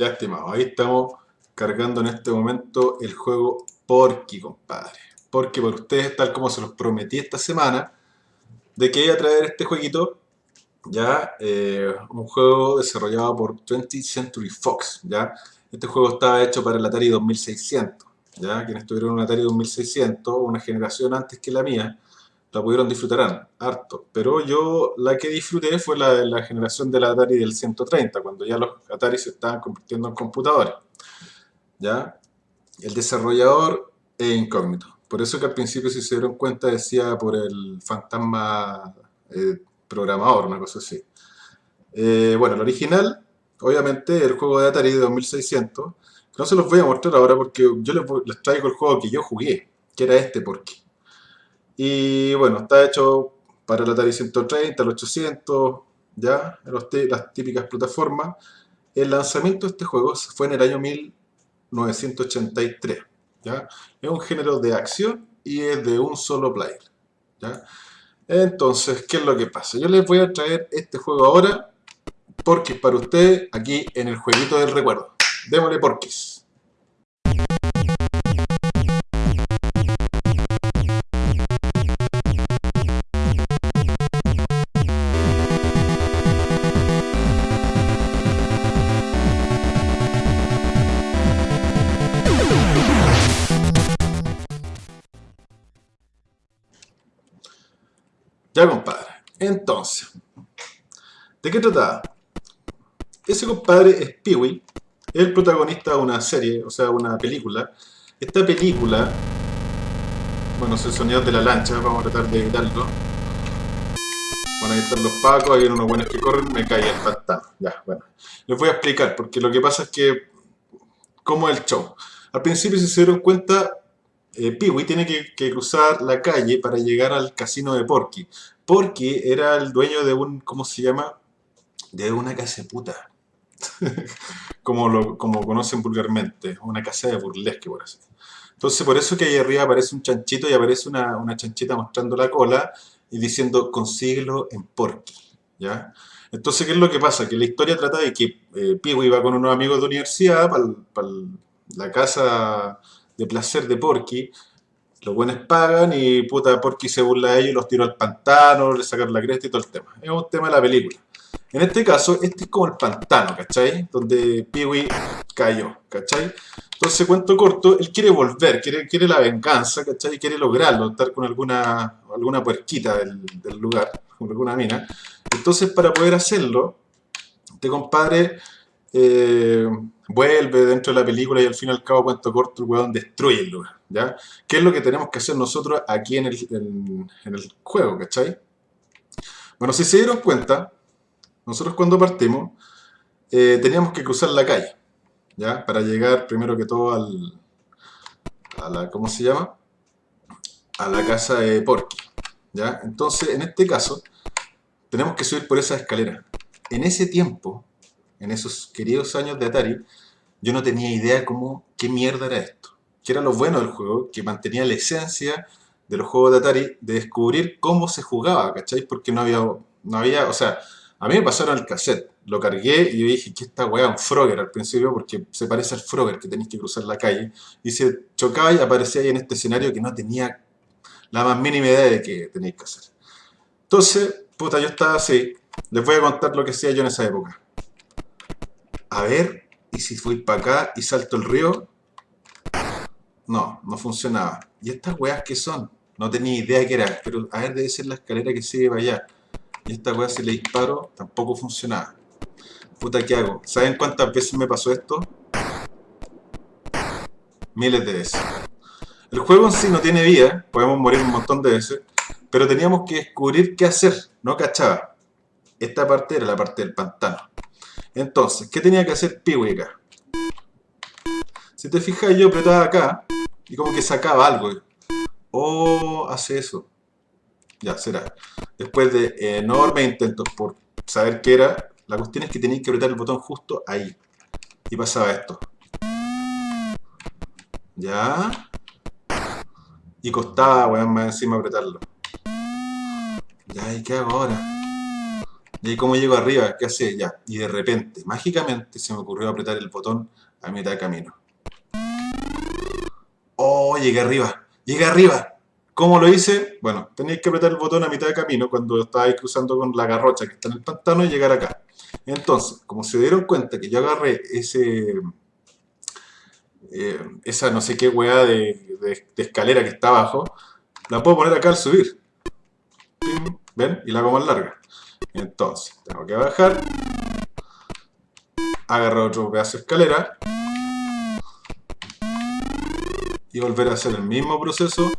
Ya, estimado, ahí estamos cargando en este momento el juego Porky, compadre. Porque por ustedes, tal como se los prometí esta semana, de que iba a traer este jueguito, ya, eh, un juego desarrollado por 20th Century Fox, ya. Este juego estaba hecho para el Atari 2600, ya. Quienes tuvieron un Atari 2600, una generación antes que la mía, la pudieron disfrutar harto. Pero yo la que disfruté fue la, la generación del Atari del 130, cuando ya los Atari se estaban convirtiendo en computadores. ¿Ya? El desarrollador es incógnito. Por eso que al principio, si se dieron cuenta, decía por el fantasma eh, programador, una cosa así. Eh, bueno, el original, obviamente, el juego de Atari de 2600, no se los voy a mostrar ahora porque yo les, les traigo el juego que yo jugué, que era este Porky. Y bueno, está hecho para el Atari 130, el 800, ya, las típicas plataformas. El lanzamiento de este juego fue en el año 1983, ¿ya? Es un género de acción y es de un solo player, ¿ya? Entonces, ¿qué es lo que pasa? Yo les voy a traer este juego ahora porque para ustedes aquí en el jueguito del recuerdo. Démosle porquis. Ya, compadre. Entonces, ¿de qué trataba? Ese compadre es Peewee, es el protagonista de una serie, o sea, una película. Esta película, bueno, es el sonido de la lancha, vamos a tratar de evitarlo. Bueno, ahí están los pacos, hay unos buenos que corren, me cae el pantano. Ya, bueno. Les voy a explicar, porque lo que pasa es que, ¿cómo es el show? Al principio, si se dieron cuenta, eh, Peewee tiene que, cruzar la calle para llegar al casino de Porky. Porky era el dueño de un, ¿cómo se llama? De una casa de puta. como, lo, como conocen vulgarmente, una casa de burlesque, por así. Entonces, por eso que ahí arriba aparece un chanchito y aparece una, chanchita mostrando la cola y diciendo, consíguelo en Porky, ¿ya? Entonces, ¿qué es lo que pasa? Que la historia trata de que eh, va con unos amigos de universidad para la casa de placer de Porky, los buenos pagan y puta Porky se burla de ellos, los tiró al pantano, le sacaron la cresta y todo el tema. Es un tema de la película. En este caso, este es como el pantano, ¿cachai? Donde Peewee cayó, ¿cachai? Entonces, cuento corto, él quiere volver, quiere, quiere la venganza, ¿cachai? Quiere lograrlo, estar con alguna, alguna puerquita del, del lugar, con alguna mina. Entonces, para poder hacerlo, este compadre eh, vuelve dentro de la película y al fin y al cabo, cuento corto, el weón destruye el lugar, ¿ya? ¿Qué es lo que tenemos que hacer nosotros aquí en el, en, el juego, ¿cachai? Bueno, si se dieron cuenta, nosotros cuando partimos, eh, teníamos que cruzar la calle, ¿ya? Para llegar primero que todo al, a la, ¿cómo se llama? A la casa de Porky, ¿ya? Entonces, en este caso, tenemos que subir por esa escalera. En ese tiempo, en esos queridos años de Atari, yo no tenía idea cómo, qué mierda era esto. Que era lo bueno del juego, que mantenía la esencia de los juegos de Atari, de descubrir cómo se jugaba, ¿cachai? Porque no había, no había, o sea, a mí me pasaron el cassette, lo cargué y yo dije que esta weá un Frogger al principio, porque se parece al Frogger que tenéis que cruzar la calle, y se chocaba y aparecía ahí en este escenario que no tenía la más mínima idea de qué tenéis que hacer. Entonces, puta, yo estaba así, les voy a contar lo que hacía yo en esa época a ver, y si fui para acá y salto el río, no, no funcionaba. ¿Y estas weas qué son? No tenía idea qué era, pero a ver, debe ser la escalera que sigue para allá. Y esta wea si le disparo, tampoco funcionaba. Puta, ¿qué hago? ¿Saben cuántas veces me pasó esto? Miles de veces. El juego en sí no tiene vida, podemos morir un montón de veces, pero teníamos que descubrir qué hacer, no cachaba. Esta parte era la parte del pantano. Entonces, ¿qué tenía que hacer Peewee acá? Si te fijas, yo apretaba acá y como que sacaba algo. Oh, hace eso. Ya, será. Después de enormes intentos por saber qué era, la cuestión es que tenías que apretar el botón justo ahí. Y pasaba esto. Ya. Y costaba, weón, más encima apretarlo. Ya, ¿y qué hago ahora? Y como llego arriba, ¿qué hace? Ya. Y de repente, mágicamente, se me ocurrió apretar el botón a mitad de camino. ¡Oh! Llegué arriba. Llegué arriba. ¿Cómo lo hice? Bueno, tenéis que apretar el botón a mitad de camino cuando estáis cruzando con la garrocha que está en el pantano y llegar acá. Entonces, como se dieron cuenta que yo agarré ese... Eh, esa no sé qué weá de, de, escalera que está abajo, la puedo poner acá al subir. ¿Ven? Y la hago más larga. Entonces, tengo que bajar, agarrar otro pedazo de escalera y volver a hacer el mismo proceso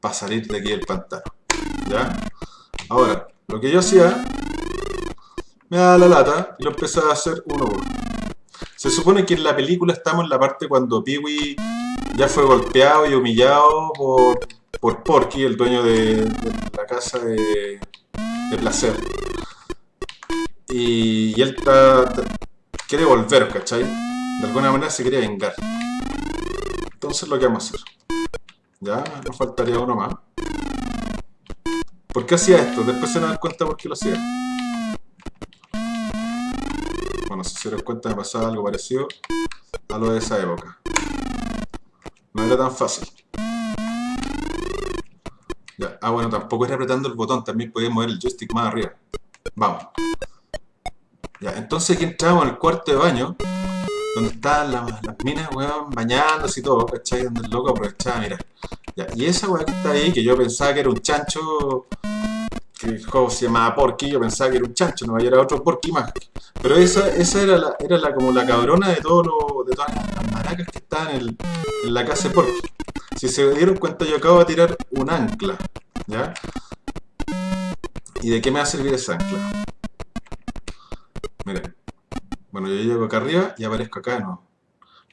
para salir de aquí del pantano. ¿Ya? Ahora, lo que yo hacía, me da la lata y lo empecé a hacer uno por uno. Se supone que en la película estamos en la parte cuando Peewee ya fue golpeado y humillado por, por Porky, el dueño de, la casa de, de placer. Y, él está, quiere volver, ¿cachai? De alguna manera se quiere vengar. Entonces lo que vamos a hacer. Ya, nos faltaría uno más. ¿Por qué hacía esto? Después se dan cuenta por qué lo hacía. Bueno, si se dan cuenta me pasaba algo parecido a lo de esa época. No era tan fácil. Ya. Ah, bueno, tampoco era apretando el botón, también podía mover el joystick más arriba. Vamos. Ya, entonces aquí entramos en el cuarto de baño, donde están las, minas, weón, bañándose y todo, ¿cachai? Donde el loco aprovechaba, mira. Ya, y esa weón que está ahí, que yo pensaba que era un chancho, que el juego se llamaba Porky, yo pensaba que era un chancho, no era otro Porky más. Pero esa, esa era, la, era la, como la cabrona de, todo lo, de todas las maracas que estaban en, en la casa de Porky. Si se dieron cuenta, yo acabo de tirar un ancla, ¿ya? ¿Y de qué me va a servir esa ancla? Miren. Bueno, yo llego acá arriba y aparezco acá no.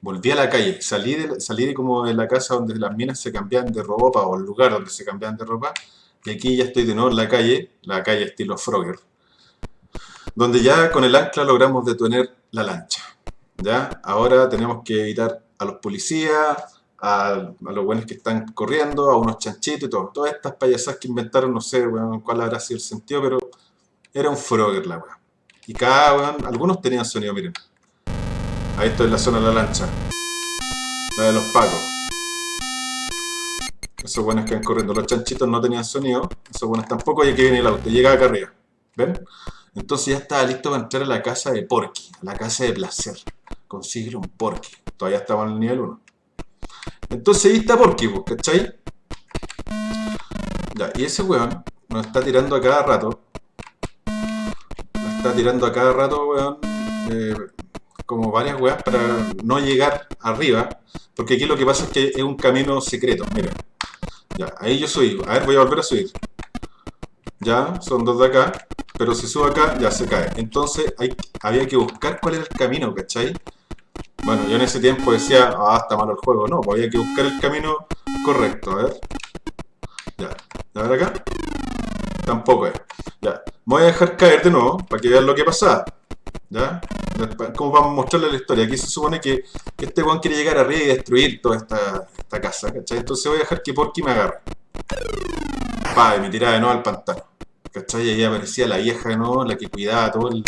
Volví a la calle, salí de, salí de como de la casa donde las minas se cambian de ropa o el lugar donde se cambian de ropa y aquí ya estoy de nuevo en la calle, la calle estilo Frogger donde ya con el ancla logramos detener la lancha. ¿ya? Ahora tenemos que evitar a los policías, a, los buenos que están corriendo, a unos chanchitos y todo. Todas estas payasas que inventaron, no sé cuál habrá sido el sentido, pero era un Frogger la weá. Y cada, algunos tenían sonido, miren. Ahí esto es la zona de la lancha. La de los pacos. Esos buenos que van corriendo. Los chanchitos no tenían sonido. Esos buenos tampoco. Y aquí viene el auto. Llega acá arriba. ¿Ven? Entonces ya estaba listo para entrar a la casa de Porky. A la casa de placer. Consigue un Porky. Todavía estaba en el nivel 1. Entonces ahí está Porky, pues, ¿cachai? Ya, y ese weón nos está tirando a cada rato está tirando a cada rato, weón, eh, como varias weas para no llegar arriba. Porque aquí lo que pasa es que es un camino secreto, miren. Ya, ahí yo subí. A ver, voy a volver a subir. Ya, son dos de acá. Pero si subo acá, ya se cae. Entonces hay, había que buscar cuál era el camino, ¿cachai? Bueno, yo en ese tiempo decía, ah, está malo el juego. No, pues había que buscar el camino correcto. A ver. Ya, a ver acá. Tampoco es. Ya. Me voy a dejar caer de nuevo para que vean lo que pasa. ¿Ya? Como vamos a mostrarle la historia. Aquí se supone que, este weón quiere llegar arriba y destruir toda esta, esta casa. ¿Cachai? Entonces voy a dejar que Porky me agarre. Pa, y me tiraba de nuevo al pantano. ¿Cachai? Y ahí aparecía la vieja de nuevo, la que cuidaba todo el,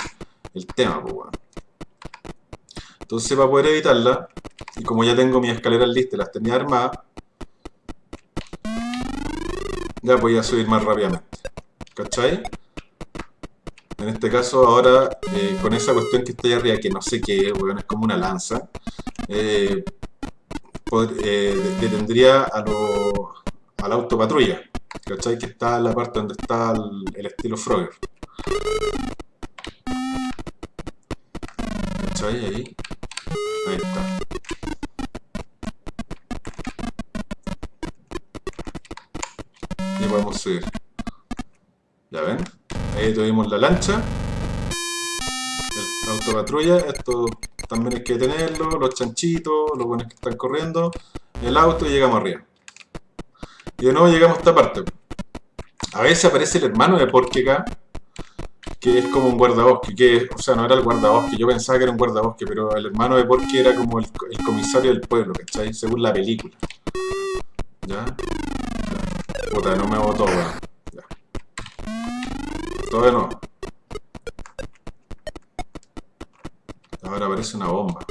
tema, pues weón. Entonces para poder evitarla, y como ya tengo mis escaleras listas, las tenía armadas, ya voy a subir más rápidamente. ¿Cachai? En este caso ahora, eh, con esa cuestión que está ahí arriba, que no sé qué, bueno, es como una lanza, eh, eh, detendría a, lo, a la autopatrulla, ¿cachai? Que está en la parte donde está el, estilo Frogger. ¿Cachai? Ahí. Ahí está. Y podemos subir. ¿Ya ven? Ahí tuvimos la lancha, el autopatrulla, esto también hay que tenerlo, los chanchitos, los buenos que están corriendo, el auto y llegamos arriba. Y de nuevo llegamos a esta parte. A veces aparece el hermano de Porky acá, que es como un guardabosque, que, o sea, no era el guardabosque, yo pensaba que era un guardabosque, pero el hermano de Porky era como el, comisario del pueblo, ¿cachai? Según la película. ¿Ya? Puta, no me botó, weón. Todavía no. Ahora aparece una bomba.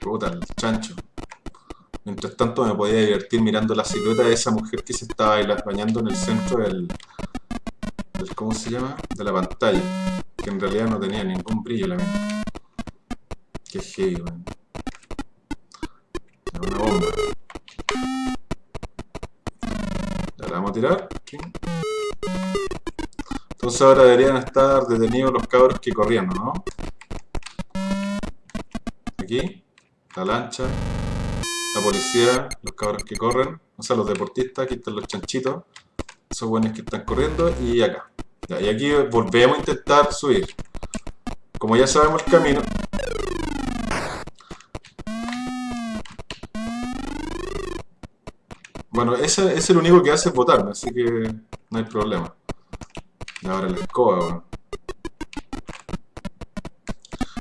Puta, el chancho. Mientras tanto me podía divertir mirando la silueta de esa mujer que se estaba bañando en el centro del, ¿Cómo se llama? De la pantalla. Que en realidad no tenía ningún brillo la misma. Qué heavy, man. Una bomba. La vamos a tirar. Entonces ahora deberían estar detenidos los cabros que corrían, ¿no? Aquí, la lancha, la policía, los cabros que corren, o sea, los deportistas, aquí están los chanchitos, esos buenos que están corriendo, y acá. y aquí volvemos a intentar subir. Como ya sabemos el camino, Bueno, ese, es el único que hace votarme, así que no hay problema. Y ahora la escoba, bueno.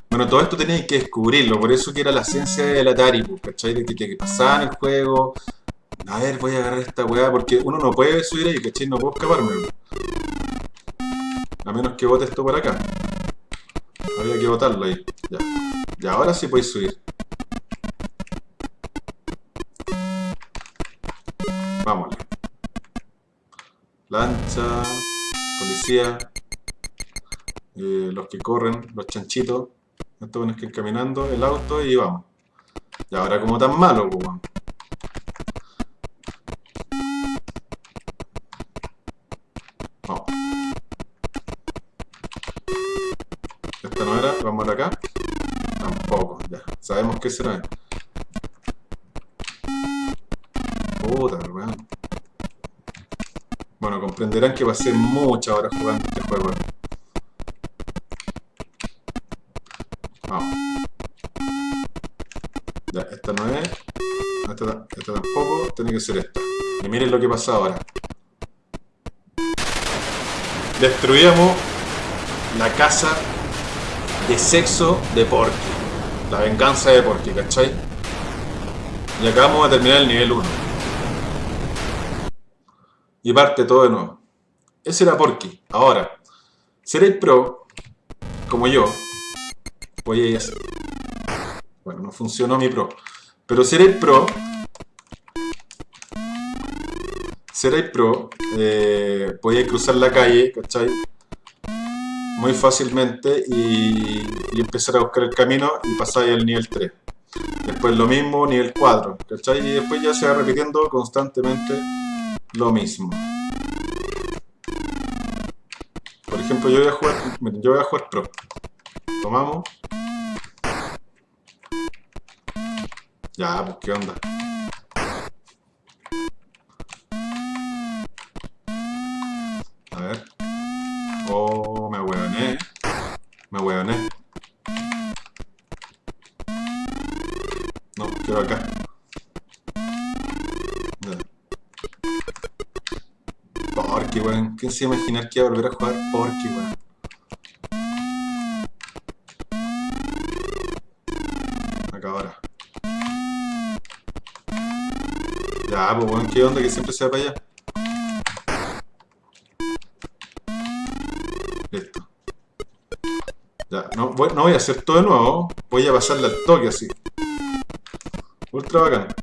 Bueno, todo esto tenéis que descubrirlo, por eso que era la ciencia del Atari, pues, ¿cachai? De que te pasaban el juego. A ver, voy a agarrar esta weá, porque uno no puede subir ahí, ¿cachai? No puedo escaparme. A menos que bote esto por acá. Había que botarlo ahí. Ya. Y ahora sí podéis subir. Policía, eh, los que corren, los chanchitos, estos van que ir caminando, el auto y vamos. Y ahora como tan malo, pues. Esta no era, vamos acá. Tampoco, ya. Sabemos que será. Comprenderán que ser muchas horas jugando este juego. Vamos. Ya, esta no es. Esta, esta tampoco. Tiene que ser esta. Y miren lo que pasa ahora. Destruíamos la casa de sexo de Porky. La venganza de Porky, ¿cachai? Y acabamos de terminar el nivel 1 y parte todo de nuevo. Ese era Porky. Ahora, seréis pro, como yo, voy a. Bueno, no funcionó mi pro. Pero seréis pro, seréis pro, eh, podéis cruzar la calle, ¿cachai? Muy fácilmente y, y, empezar a buscar el camino y pasáis al nivel 3. Después lo mismo, nivel 4, ¿cachai? Y después ya se va repitiendo constantemente lo mismo. Por ejemplo, yo voy a jugar, yo voy a jugar pro. Tomamos. Ya, pues qué onda. ¿Quién se imaginar que iba a volver a jugar Porky, weón? Acá ahora. Ya, pues weón, ¿qué onda que siempre se va para allá? Listo. Ya, no voy, no voy a hacer todo de nuevo. Voy a pasarle al toque así. Ultra bacán.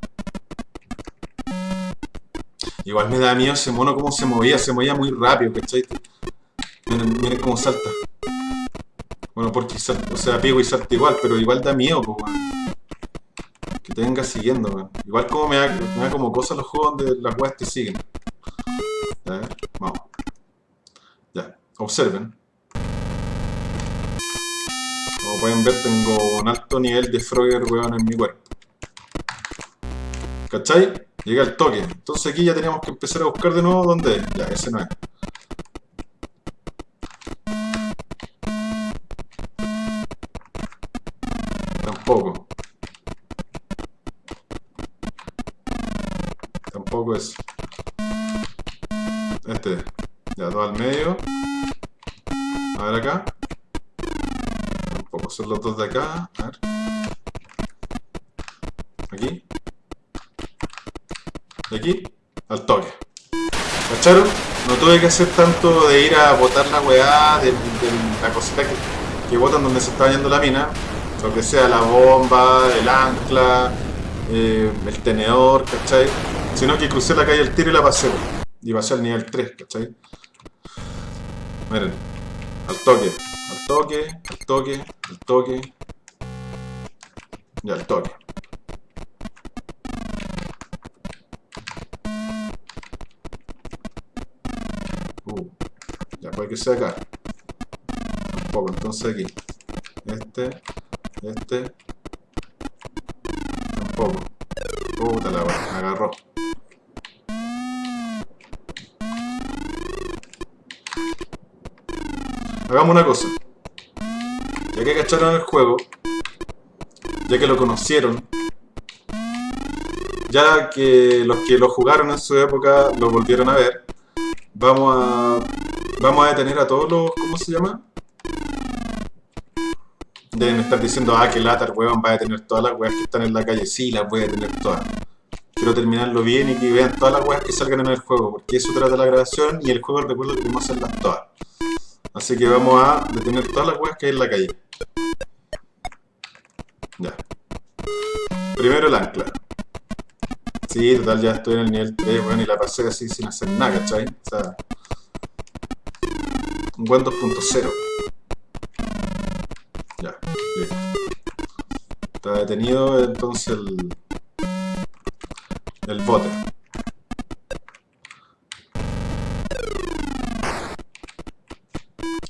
Igual me da miedo ese mono cómo se movía, se movía muy rápido, ¿cachai? Miren, miren cómo salta. Bueno, porque salta, o sea, pigo y salta igual, pero igual da miedo, pues, Que te venga siguiendo, man. Igual como me da, me da como cosas los juegos donde las weas te siguen. Ya, vamos. Ya, observen. Como pueden ver, tengo un alto nivel de Frogger, weón, en mi cuerpo. ¿Cachai? Llega el toque. Entonces aquí ya tenemos que empezar a buscar de nuevo dónde es. Ya, ese no es. Tampoco. Tampoco es. Este. Ya, dos al medio. A ver acá. Tampoco son los dos de acá. A ver. Aquí. De aquí al toque. ¿Cacharon? No tuve que hacer tanto de ir a botar la weá de, la cosita que... que botan donde se está yendo la mina, lo que sea la bomba, el ancla, eh, el tenedor, ¿cachai? Sino que crucé la calle al tiro y la pasé, y pasé al nivel 3, ¿cachai? Miren, al toque, al toque, al toque, al toque, y al toque. Que sea acá. Un poco, entonces aquí. Este, este. Tampoco. Puta la me agarró. Hagamos una cosa. Ya que cacharon el juego, ya que lo conocieron, ya que los que lo jugaron en su época lo volvieron a ver, vamos a vamos a detener a todos los, ¿cómo se llama? Deben estar diciendo, ah, que lata, weón, va a detener todas las weas que están en la calle. Sí, las voy a detener todas. Quiero terminarlo bien y que vean todas las weas que salgan en el juego, porque eso trata la grabación y el juego recuerdo que vamos a hacerlas todas. Así que vamos a detener todas las weas que hay en la calle. Ya. Primero el ancla. Sí, total, ya estoy en el nivel 3, bueno, y la pasé así sin hacer nada, ¿cachai? O sea... Buen 2.0. Ya, listo. Está detenido entonces el... El bote.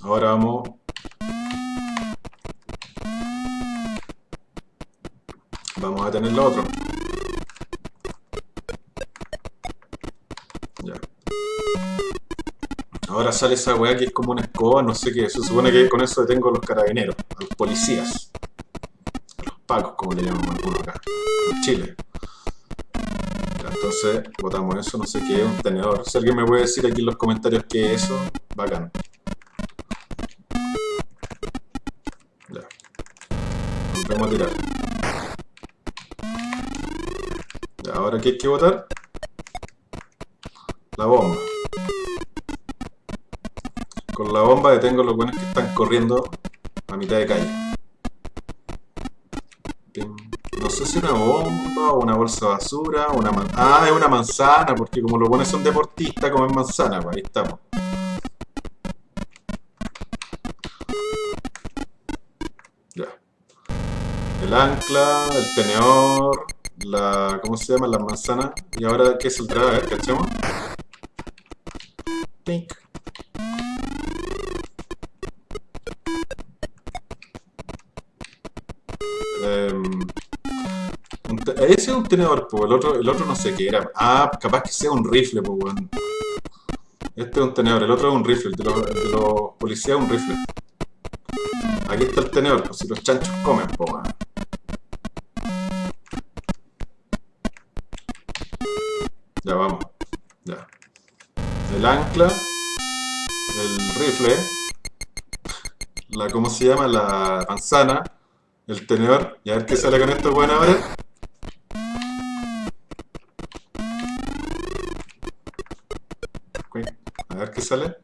Ahora vamos Vamos a tener lo otro. Sale esa weá que es como una escoba, no sé qué. Se supone que con eso detengo a los carabineros, a los policías. A los pacos, como le llaman algunos acá. En Chile. Entonces, botamos eso, no sé qué un tenedor. Si alguien me puede decir aquí en los comentarios qué es eso, bacán. Ya. Vamos a tirar. ahora qué hay que botar? Bomba detengo los buenos que están corriendo a mitad de calle. No sé si una bomba o una bolsa de basura, una Ah, es una manzana, porque como los buenos son deportistas, comen manzana, pues ahí estamos. Ya. El ancla, el tenedor, la... ¿cómo se llama? La manzana. Y ahora, ¿qué saldrá? A ver, cachemos. Pink. Un tenedor, pues el otro, el otro no sé qué era. Ah, capaz que sea un rifle, bueno. Este es un tenedor, el otro es un rifle, el de los, policías es un rifle. Aquí está el tenedor, pues si los chanchos comen, bueno. Ya vamos. Ya. El ancla. El rifle. La, ¿cómo se llama? La manzana. El tenedor. Y a ver qué sale con esto bueno ahora. Sale.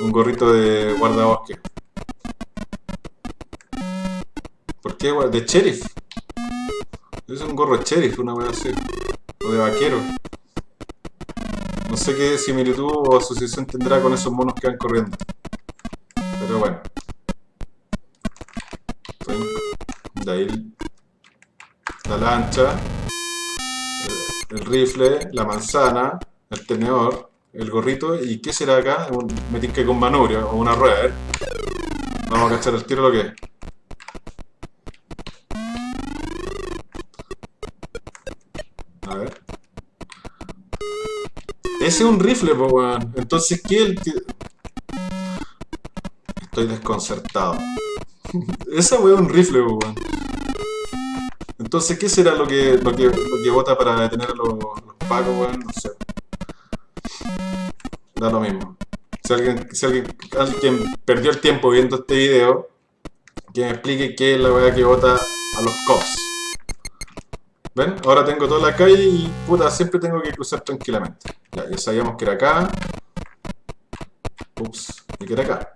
Un gorrito de guardabosque. ¿Por qué? De sheriff. Es un gorro de sheriff, una wea así o de vaquero. No sé qué similitud o asociación tendrá con esos monos que van corriendo. Pero bueno. De ahí la lancha, el, rifle, la manzana, el tenedor, el gorrito. ¿Y qué será acá? Un, me con manubrio o una rueda. ¿eh? Vamos a cachar el tiro lo que es. Ese es un rifle, po, weón. Entonces, ¿qué el? Estoy desconcertado. Esa weón es un rifle, po, weón. Entonces, ¿qué será lo que, lo que, lo que vota para detener a los, los pacos, weón? No sé. Da lo mismo. Si alguien, si alguien, alguien perdió el tiempo viendo este video, que me explique qué es la weá que vota a los cops. ¿Ven? Ahora tengo toda la calle y puta, siempre tengo que cruzar tranquilamente. Ya, ya sabíamos que era acá. Ups, y que era acá.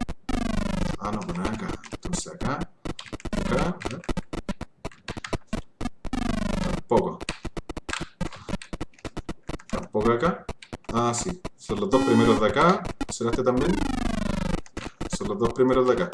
Ah, no, pues acá. Entonces acá, acá. Este también? Son los dos primeros de acá.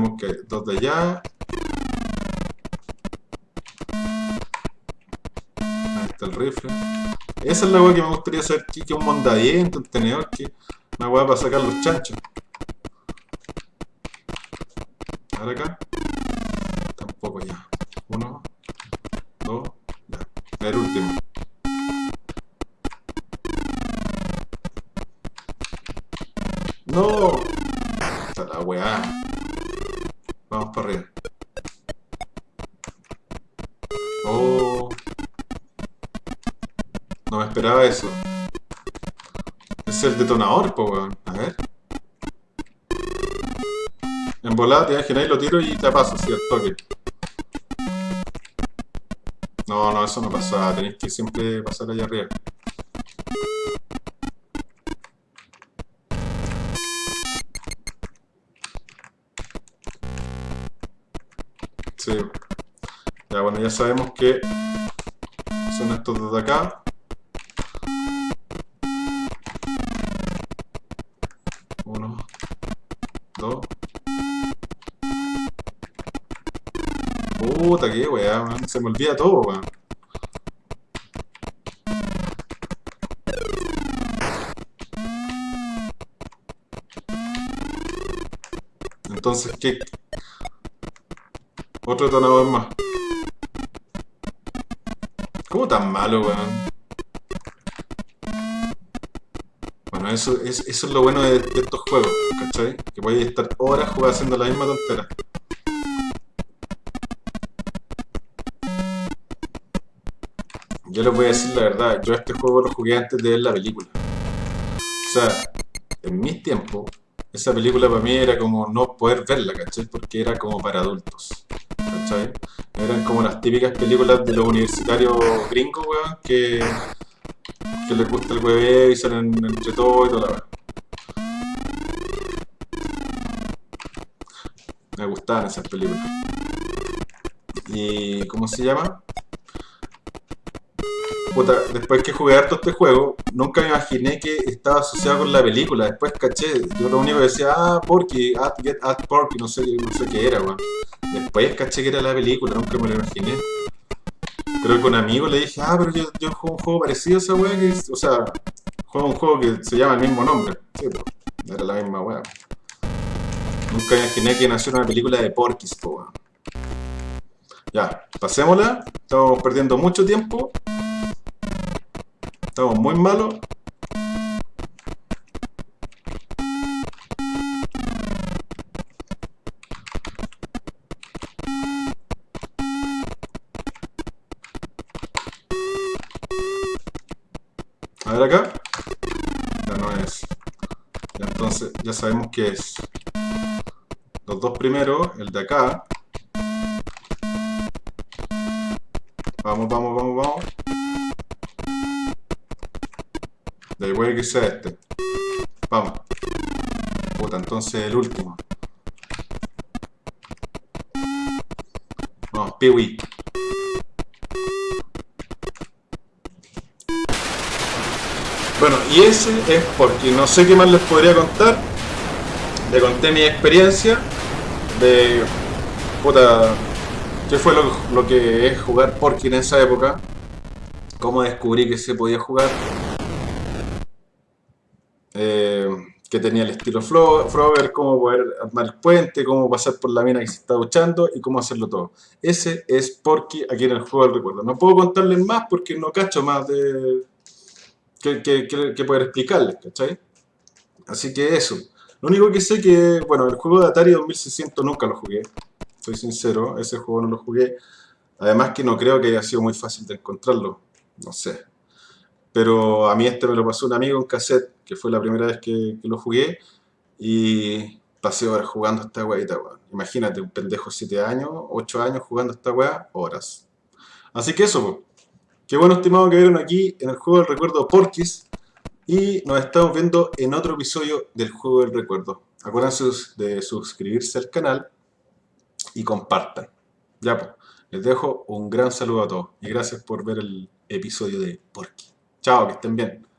Sabemos que dos de allá. Ahí está el rifle. Esa es la weá que me gustaría saber aquí, que un mondadiente, un tenedor, que una weá para sacar los chanchos. Ahora acá. Tampoco ya. Uno, dos, ya. El último. ¡No! Está la weá. Vamos para arriba. Oh. No me esperaba eso. Es el detonador, po, weón. A ver. En volada te imagináis, lo tiro y te paso, ¿sí? Al toque. No, no, eso no pasa. Tenéis que siempre pasar allá arriba. Sí. Ya, bueno, ya sabemos que son estos desde acá. Uno, dos. Puta, qué weá, man. Se me olvida todo, weón. Entonces, ¿qué? Otro más. ¿Cómo tan malo, weón? Bueno, eso, es, eso es lo bueno de, de estos juegos, ¿cachai? Que podéis estar horas jugando haciendo la misma tontera. Yo les voy a decir la verdad, yo este juego lo jugué antes de ver la película. O sea, en mis tiempos, esa película para mí era como no poder verla, ¿cachai? Porque era como para adultos, Eran como las típicas películas de los universitarios gringos, weón, que, les gusta el hueveo y salen entre todo y toda la weá. Me gustaban esas películas. ¿Y cómo se llama? Puta, después que jugué harto este juego, nunca me imaginé que estaba asociado con la película. Después caché, yo lo único que decía, ah, Porky, at, get at Porky, no sé, no sé qué era, weón. Después caché que era la película, nunca me lo imaginé. Creo que con un amigo le dije, ah, pero yo, yo juego un juego parecido a esa weá, que es- o sea, juego un juego que se llama el mismo nombre. Sí, era la misma weá. Nunca imaginé que nació una película de Porky's, po, weón. Ya, pasémosla. Estamos perdiendo mucho tiempo. Estamos muy malos. A ver acá. Ya no es. Entonces, ya sabemos que es. Los dos primeros, el de acá. Vamos, vamos, vamos, vamos. Da igual que sea este. Vamos. Puta, entonces el último. Vamos, Peewee. Bueno, y ese es porque no sé qué más les podría contar. Le conté mi experiencia de. Puta. ¿Qué fue lo, lo que es jugar Porky en esa época? Cómo descubrí que se podía jugar. Eh, que tenía el estilo Frogger, cómo poder armar el puente, cómo pasar por la mina que se está duchando y cómo hacerlo todo. Ese es Porky aquí en el juego del recuerdo. No puedo contarles más porque no cacho más de, que, que, que- que poder explicarles, ¿cachai? Así que eso. Lo único que sé que, bueno, el juego de Atari 2600 nunca lo jugué. Soy sincero, ese juego no lo jugué. Además que no creo que haya sido muy fácil de encontrarlo. No sé. Pero a mí este me lo pasó un amigo en cassette, que fue la primera vez que, lo jugué. Y pasé horas jugando esta weá. Imagínate, un pendejo 7 años, 8 años jugando esta weá, horas. Así que eso, pues. Qué bueno, estimado, que vieron aquí en el juego del recuerdo Porquis. Y nos estamos viendo en otro episodio del juego del recuerdo. Acuérdense de suscribirse al canal y compartan. Ya pues, les dejo un gran saludo a todos y gracias por ver el episodio de Porky. Chao, que estén bien.